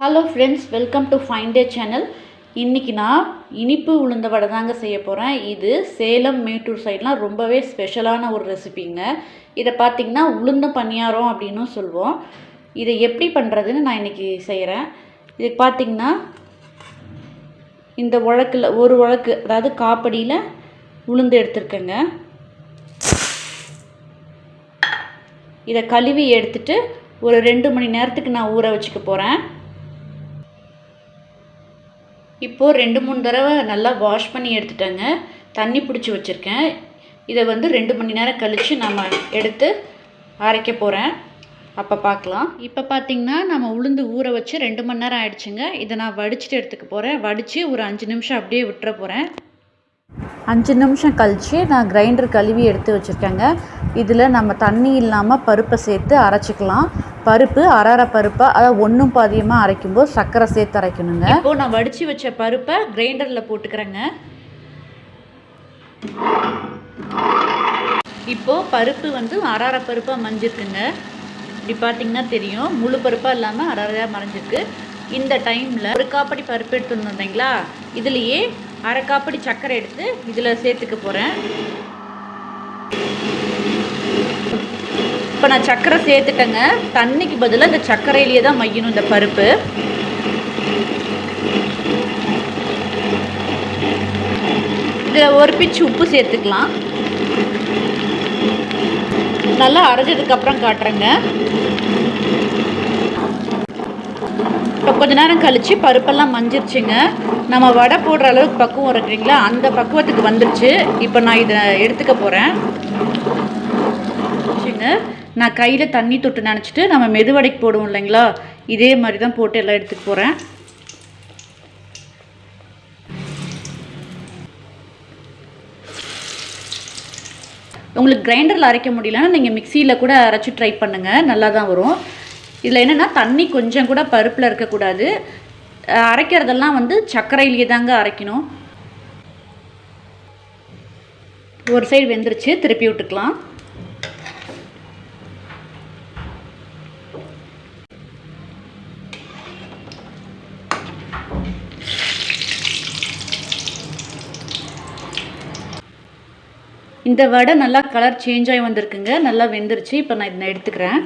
Hello friends welcome to fine day channel இன்றைக்கி நான் இனிப்பு உளுந்த வடை தாங்க செய்ய போகிறேன் இது சேலம் மேட்டூர் சைட்லாம் ரொம்பவே ஸ்பெஷலான ஒரு ரெசிபிங்க இதை பார்த்திங்கன்னா உளுந்த பணியாரம் அப்படின்னும் சொல்லுவோம். இதை எப்படி பண்ணுறதுன்னு நான் இன்றைக்கி செய்கிறேன் இதுக்கு பார்த்திங்கன்னா இந்த உழக்கில் ஒரு உழக்கு அதாவது காப்படியில் உளுந்து எடுத்துருக்கேங்க. இதை கழுவி எடுத்துட்டு ஒரு ரெண்டு மணி நேரத்துக்கு நான் ஊற வச்சுக்க போகிறேன் இப்போது ரெண்டு மூணு தடவை நல்லா வாஷ் பண்ணி எடுத்துட்டேங்க. தண்ணி பிடிச்சி வச்சுருக்கேன். இதை வந்து ரெண்டு மணி நேரம் கழித்து நம்ம எடுத்து அரைக்க போகிறேன் அப்போ பார்க்கலாம். இப்போ பார்த்திங்கன்னா நம்ம உளுந்து ஊற வச்சு ரெண்டு மணி நேரம் ஆயிடுச்சுங்க. இதை நான் வடிச்சிட்டு எடுத்துக்க போகிறேன் வடித்து ஒரு அஞ்சு நிமிஷம் அப்படியே விட்டுற போகிறேன் அஞ்சு நிமிஷம் கழித்து நான் கிரைண்டர் கழுவி எடுத்து வச்சுருக்கேங்க. இதில் நம்ம தண்ணி இல்லாமல் பருப்பை சேர்த்து அரைச்சிக்கலாம். பருப்பு அரரை பருப்பை அதாவது ஒன்றும் பாதியமாக அரைக்கும்போது சர்க்கரை சேர்த்து அரைக்கணுங்க. இப்போ நான் வடித்து வச்ச பருப்பை கிரைண்டரில் போட்டுக்கிறேங்க. இப்போது பருப்பு வந்து அரரை பருப்பாக மஞ்சிருக்குங்க. இப்படி பார்த்தீங்கன்னா தெரியும். முழு பருப்பாக இல்லாமல் அரறையாக மறைஞ்சிருக்கு. இந்த டைமில் ஒரு காப்படி பருப்பு எடுத்துன்னு இல்லைங்களா? இதுலேயே அரை காப்படி சர்க்கரை எடுத்து இதில் சேர்த்துக்க போகிறேன் இப்போ நான் சர்க்கரை சேர்த்துட்டேங்க. தண்ணிக்கு பதிலாக இந்த சர்க்கரையிலேயே தான் மையணும் இந்த பருப்பு. இதில் ஒரு பிச்சு உப்பு சேர்த்துக்கலாம். நல்லா அரைஞ்சதுக்கப்புறம் காட்டுறேங்க. இப்போ கொஞ்ச நேரம் கழித்து பருப்பெல்லாம் மஞ்சிருச்சுங்க. நம்ம வடை போடுற அளவுக்கு பக்குவம் இருக்குங்களா அந்த பக்குவத்துக்கு வந்துருச்சு. இப்போ நான் இதை எடுத்துக்க போகிறேன் சரிங்க நான் கையில் தண்ணி தொட்டு நினச்சிட்டு நம்ம மெதுவடைக்கு போடுவோம் இல்லைங்களா? இதே மாதிரி தான் போட்டு எல்லாம் எடுத்துகிட்டு போகிறேன் உங்களுக்கு கிரைண்டரில் அரைக்க முடியலன்னா நீங்கள் மிக்சியில் கூட அரைச்சி ட்ரை பண்ணுங்கள் நல்லா தான் வரும். இதில் என்னென்னா தண்ணி கொஞ்சம் கூட பருப்பில் இருக்கக்கூடாது. அரைக்கிறதெல்லாம் வந்து சர்க்கரையிலேயே தாங்க அரைக்கணும். ஒரு சைடு வெந்துருச்சு திருப்பி விட்டுக்கலாம். இந்த வடை நல்லா கலர் சேஞ்ச் ஆகி வந்திருக்குங்க. நல்லா வெந்துருச்சு. இப்போ நான் இதை எடுத்துக்கிறேன்.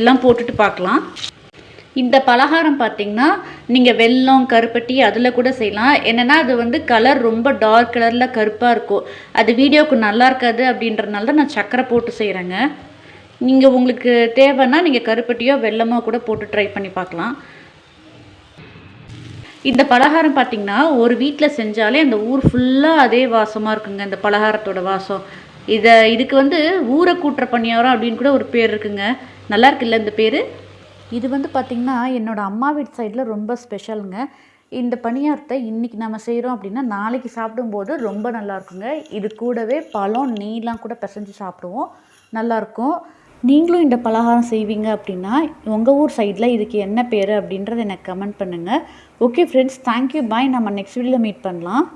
எல்லாம் போட்டுட்டு பார்க்கலாம். இந்த பலகாரம் பார்த்திங்கன்னா நீங்கள் வெல்லம் கருப்பட்டி அதில் கூட செய்யலாம். என்னென்னா அது வந்து கலர் ரொம்ப டார்க் கலரில் கருப்பாக இருக்கும். அது வீடியோவுக்கு நல்லா இருக்காது அப்படின்றனால தான் நான் சக்கரை போட்டு செய்கிறேங்க நீங்கள் உங்களுக்கு தேவைன்னா நீங்கள் கருப்பட்டியோ வெள்ளமோ கூட போட்டு ட்ரை பண்ணி பார்க்கலாம். இந்த பலகாரம் பார்த்திங்கன்னா ஒரு வீட்டில் செஞ்சாலே அந்த ஊர் ஃபுல்லாக அதே வாசமாக இருக்குங்க இந்த பலகாரத்தோட வாசம். இதை இதுக்கு வந்து ஊரை கூட்டுற பணியாரம் அப்படின்னு கூட ஒரு பேர் இருக்குங்க. நல்லா இருக்குல்ல இந்த பேர்? இது வந்து பார்த்திங்கன்னா என்னோடய அம்மா வீட்டு சைடில் ரொம்ப ஸ்பெஷலுங்க. இந்த பணியாரத்தை இன்றைக்கி நம்ம செய்கிறோம் அப்படின்னா நாளைக்கு சாப்பிடும்போது ரொம்ப நல்லாயிருக்குங்க இது கூடவே பழம் நீலாம் கூட பிசைஞ்சு சாப்பிடுவோம். நல்லாயிருக்கும் நீங்களும் இந்த பலகாரம் செய்வீங்க அப்படின்னா உங்கள் ஊர் சைடில் இதுக்கு என்ன பேர் அப்படின்றத எனக்கு கமெண்ட் பண்ணுங்கள் ஓகே ஃப்ரெண்ட்ஸ் தேங்க்யூ பாய் நம்ம நெக்ஸ்ட் வீடியோவில் மீட் பண்ணலாம்.